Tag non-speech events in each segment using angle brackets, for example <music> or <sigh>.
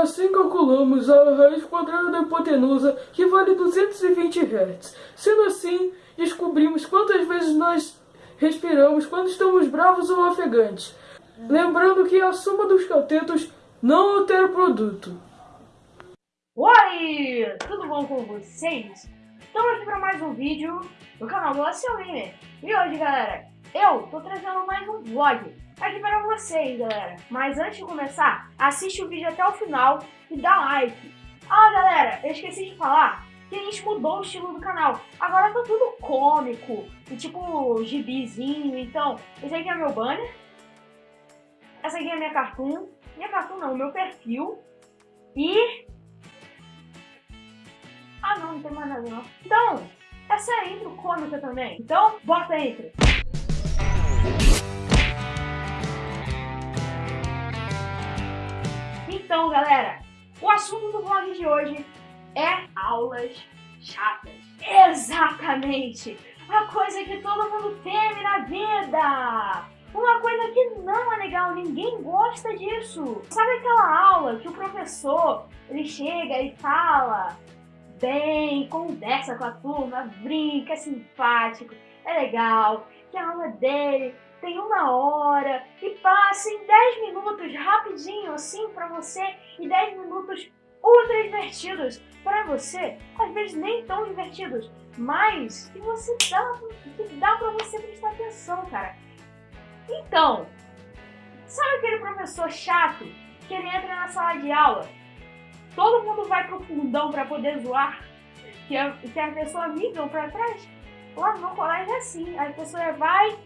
assim calculamos a raiz quadrada da hipotenusa, que vale 220 Hz. Sendo assim, descobrimos quantas vezes nós respiramos quando estamos bravos ou ofegantes. Lembrando que a soma dos catetos não altera o produto. Oi! Tudo bom com vocês? Estamos aqui para mais um vídeo do canal do Gamer. E hoje, galera, eu tô trazendo mais um vlog aqui para vocês, galera. Mas antes de começar, assiste o vídeo até o final e dá like. Ah, galera, eu esqueci de falar que a gente mudou o estilo do canal. Agora tá tudo cômico, e tipo gibizinho. Então, esse aqui é meu banner. Essa aqui é minha cartoon. Minha cartoon não, meu perfil. E... Ah não, não tem mais nada não. Então, essa é a intro cômica também. Então, bota a intro. Então, galera, o assunto do vlog de hoje é aulas chatas. Exatamente! A coisa que todo mundo teme na vida! Uma coisa que não é legal, ninguém gosta disso. Sabe aquela aula que o professor, ele chega e fala bem, conversa com a turma, brinca, é simpático, é legal, que a aula dele tem uma hora e passa em 10 minutos rapidinho assim para você e 10 minutos ultra divertidos para você, às vezes nem tão divertidos, mas que você dá, que dá para você prestar atenção, cara. Então, sabe aquele professor chato que ele entra na sala de aula, todo mundo vai pro fundão para poder zoar, que a, que a pessoa migra para trás? Lá no colégio é assim, a pessoa vai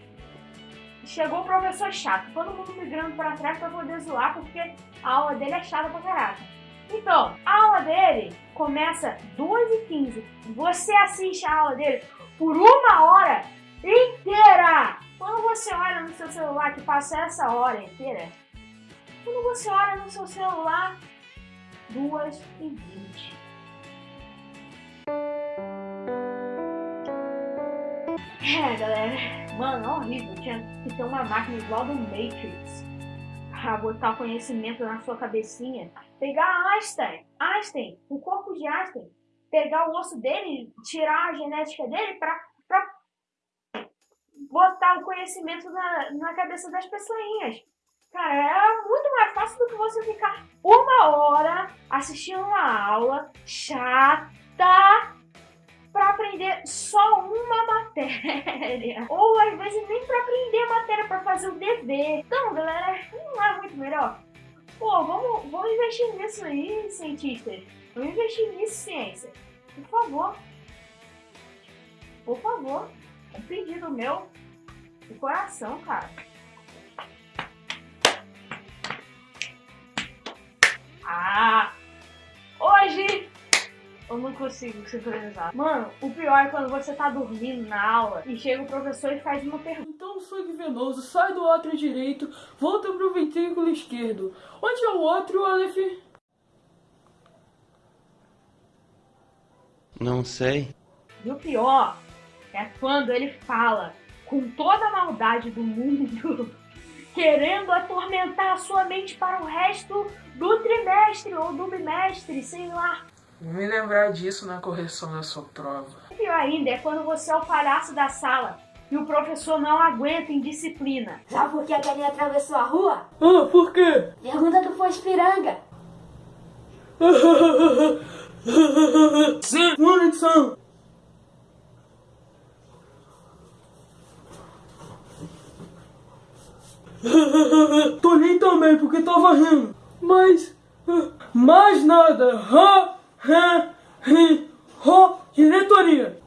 chegou o professor chato, todo mundo migrando para trás para poder zoar, porque a aula dele é chata pra caraca. Então, a aula dele começa 2h15. Você assiste a aula dele por uma hora inteira. Quando você olha no seu celular que passa essa hora inteira, quando você olha no seu celular, 2h20. É, galera. Mano, é horrível. Tinha que ter uma máquina igual do Matrix pra botar conhecimento na sua cabecinha. Pegar Einstein, Einstein, o corpo de Einstein, pegar o osso dele, tirar a genética dele pra, pra botar o conhecimento na, na cabeça das pessoinhas. Cara, é muito mais fácil do que você ficar uma hora assistindo uma aula chata para aprender só uma matéria. <laughs> Ou às vezes nem para aprender a matéria, para fazer o dever. Então, galera, não é muito melhor? Pô, vamos, vamos investir nisso aí, cientistas. Vamos investir nisso, ciência. Por favor. Por favor. Um pedido meu de coração, cara. Eu não consigo sincronizar. Mano, o pior é quando você tá dormindo na aula e chega o professor e faz uma pergunta. Então o sangue venoso sai do átrio direito, volta pro ventrículo esquerdo. Onde é o outro, Aleph? Não sei. E o pior é quando ele fala com toda a maldade do mundo, <laughs> querendo atormentar a sua mente para o resto do trimestre ou do bimestre, sei lá. Vou me lembrar disso na correção da sua prova. O pior ainda é quando você é o palhaço da sala e o professor não aguenta indisciplina. Sabe por que a galinha atravessou a rua? Ah, por quê? Pergunta do Fospiranga. Sim, conexão. Tô nem também, porque tava rindo. Mas... Mais nada. Ha! Ro, diretoria.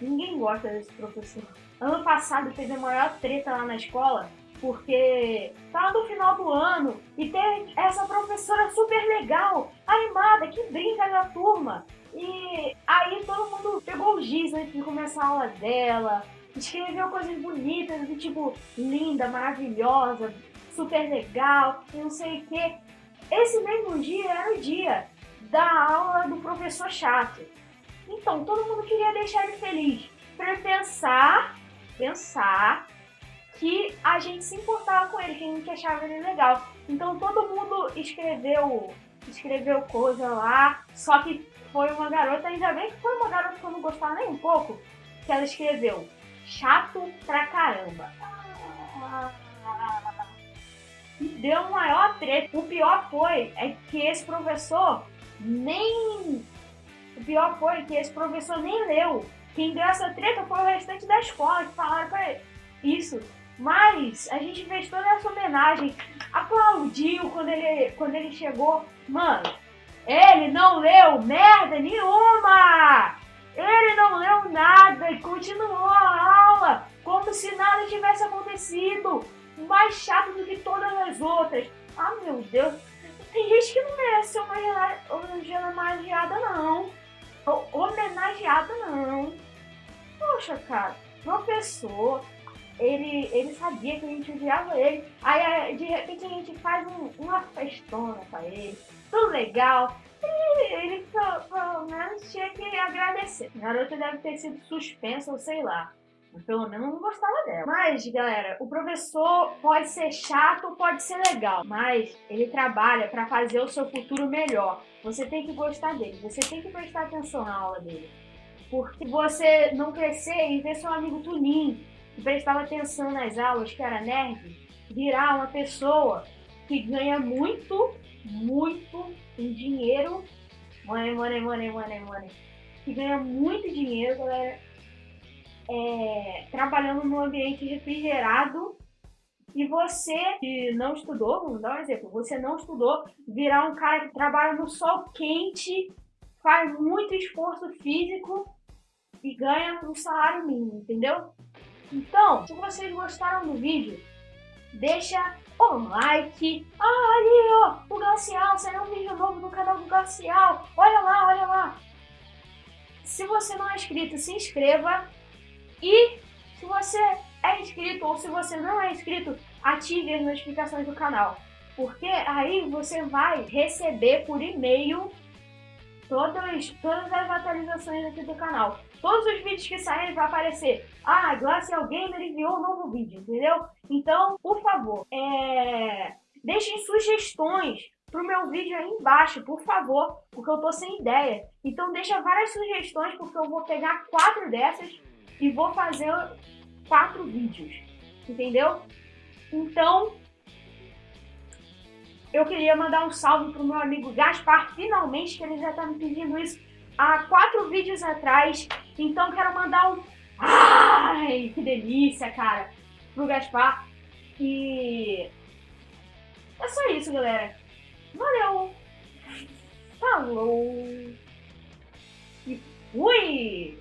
Ninguém gosta desse professor. Ano passado teve a maior treta lá na escola, porque tava no final do ano e tem essa professora super legal, animada, que brinca na turma. E aí todo mundo pegou o giz antes de começar a aula dela, escreveu coisas bonitas, do tipo linda, maravilhosa, super legal e não sei o que. Esse mesmo dia era o dia da aula do professor chato. Então todo mundo queria deixar ele feliz para pensar, pensar que a gente se importava com ele, que a gente achava ele legal. Então todo mundo escreveu, escreveu coisa lá, só que foi uma garota, ainda bem que foi uma garota que eu não gostava nem um pouco, que ela escreveu chato pra caramba. Deu um maior treta. O pior foi é que esse professor nem. O pior foi que esse professor nem leu. Quem deu essa treta foi o restante da escola que falaram pra ele. Isso. Mas a gente fez toda essa homenagem. Aplaudiu quando ele, quando ele chegou. Mano, ele não leu merda nenhuma! Ele não leu nada e continuou a aula como se nada tivesse acontecido. Mais chato do que todas as outras. Ah, meu Deus. Tem gente que não merece homenageada, não. Homenageada, não. Poxa, cara. Professor, ele, ele sabia que a gente odiava ele. Aí, de repente, a gente faz um, uma festona pra ele. Tudo legal. Ele, pelo menos, tinha que agradecer. A garota deve ter sido suspensa ou sei lá. Pelo menos não gostava dela. Mas, galera, o professor pode ser chato, pode ser legal, mas ele trabalha para fazer o seu futuro melhor. Você tem que gostar dele, você tem que prestar atenção na aula dele. Porque você não crescer e ver seu amigo Tunin, que prestava atenção nas aulas, que era nerd, virar uma pessoa que ganha muito, muito em dinheiro. Money, money, money, money, money. Que ganha muito dinheiro, galera é, trabalhando num ambiente refrigerado e você que não estudou, vamos dar um exemplo, você não estudou, virar um cara que trabalha no sol quente, faz muito esforço físico e ganha um salário mínimo, entendeu? Então, se vocês gostaram do vídeo, deixa o like. Ah, ali, ó, o Glacial, saiu um vídeo novo no canal do Glacial. Olha lá, olha lá. Se você não é inscrito, se inscreva e se você é inscrito ou se você não é inscrito, ative as notificações do canal. Porque aí você vai receber por e-mail todas, todas as atualizações aqui do canal. Todos os vídeos que saírem vai aparecer. Ah, Glacial Gamer enviou um novo vídeo, entendeu? Então, por favor, é... deixem sugestões pro meu vídeo aí embaixo, por favor, porque eu tô sem ideia. Então deixa várias sugestões, porque eu vou pegar quatro dessas e vou fazer quatro vídeos, entendeu? Então, eu queria mandar um salve pro meu amigo Gaspar, finalmente, que ele já tá me pedindo isso há quatro vídeos atrás. Então, quero mandar um... Ai, que delícia, cara, pro Gaspar. E... É só isso, galera. Valeu! Falou! E fui!